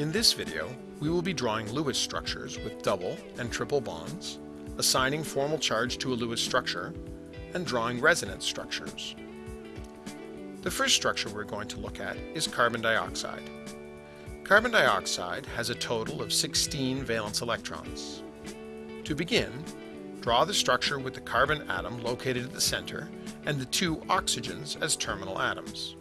In this video, we will be drawing Lewis structures with double and triple bonds, assigning formal charge to a Lewis structure, and drawing resonance structures. The first structure we're going to look at is carbon dioxide. Carbon dioxide has a total of 16 valence electrons. To begin, draw the structure with the carbon atom located at the center and the two oxygens as terminal atoms.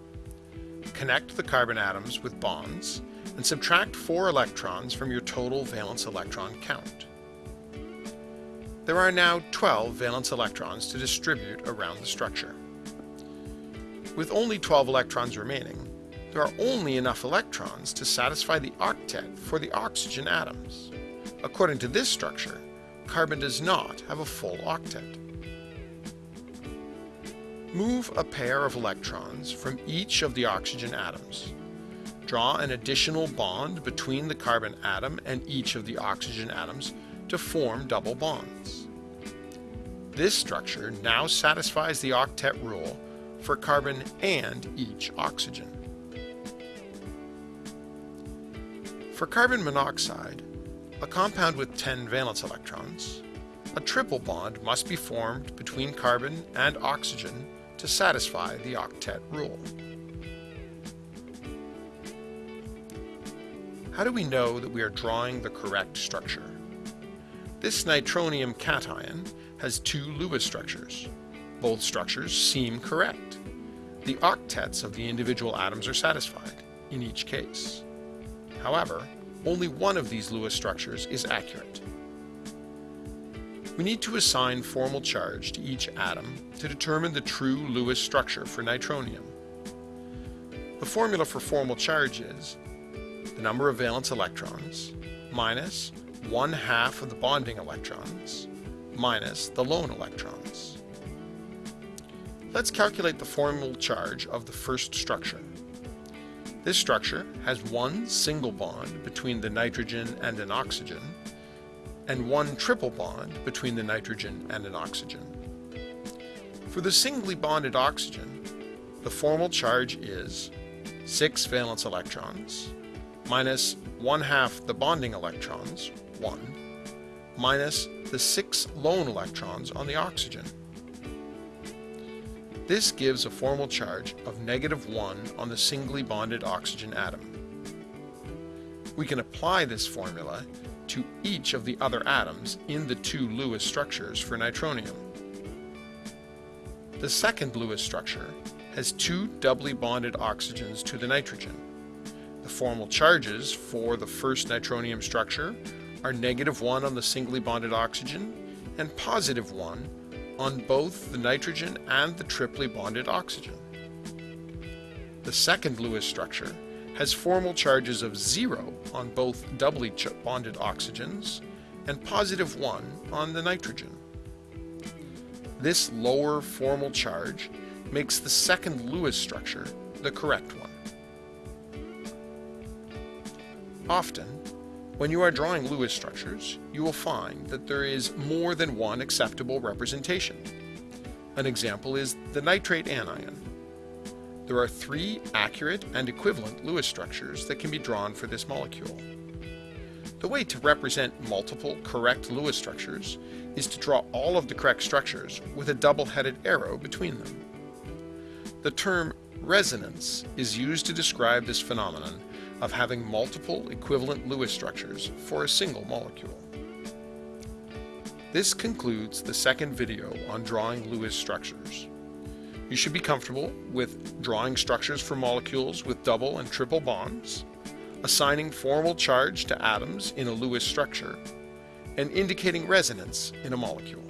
Connect the carbon atoms with bonds and subtract 4 electrons from your total valence electron count. There are now 12 valence electrons to distribute around the structure. With only 12 electrons remaining, there are only enough electrons to satisfy the octet for the oxygen atoms. According to this structure, carbon does not have a full octet. Move a pair of electrons from each of the oxygen atoms. Draw an additional bond between the carbon atom and each of the oxygen atoms to form double bonds. This structure now satisfies the octet rule for carbon and each oxygen. For carbon monoxide, a compound with 10 valence electrons, a triple bond must be formed between carbon and oxygen to satisfy the octet rule. How do we know that we are drawing the correct structure? This nitronium cation has two Lewis structures. Both structures seem correct. The octets of the individual atoms are satisfied, in each case. However, only one of these Lewis structures is accurate. We need to assign formal charge to each atom to determine the true Lewis structure for nitronium. The formula for formal charge is the number of valence electrons minus one half of the bonding electrons minus the lone electrons. Let's calculate the formal charge of the first structure. This structure has one single bond between the nitrogen and an oxygen, and one triple bond between the nitrogen and an oxygen. For the singly bonded oxygen, the formal charge is 6 valence electrons minus 1 half the bonding electrons, 1, minus the 6 lone electrons on the oxygen, this gives a formal charge of negative 1 on the singly bonded oxygen atom. We can apply this formula to each of the other atoms in the two Lewis structures for nitronium. The second Lewis structure has two doubly bonded oxygens to the nitrogen. The formal charges for the first nitronium structure are negative 1 on the singly bonded oxygen and positive 1 on both the nitrogen and the triply bonded oxygen. The second Lewis structure has formal charges of 0 on both doubly bonded oxygens and positive 1 on the nitrogen. This lower formal charge makes the second Lewis structure the correct one. Often, when you are drawing Lewis structures, you will find that there is more than one acceptable representation. An example is the nitrate anion. There are three accurate and equivalent Lewis structures that can be drawn for this molecule. The way to represent multiple correct Lewis structures is to draw all of the correct structures with a double-headed arrow between them. The term resonance is used to describe this phenomenon of having multiple equivalent Lewis structures for a single molecule. This concludes the second video on drawing Lewis structures. You should be comfortable with drawing structures for molecules with double and triple bonds, assigning formal charge to atoms in a Lewis structure, and indicating resonance in a molecule.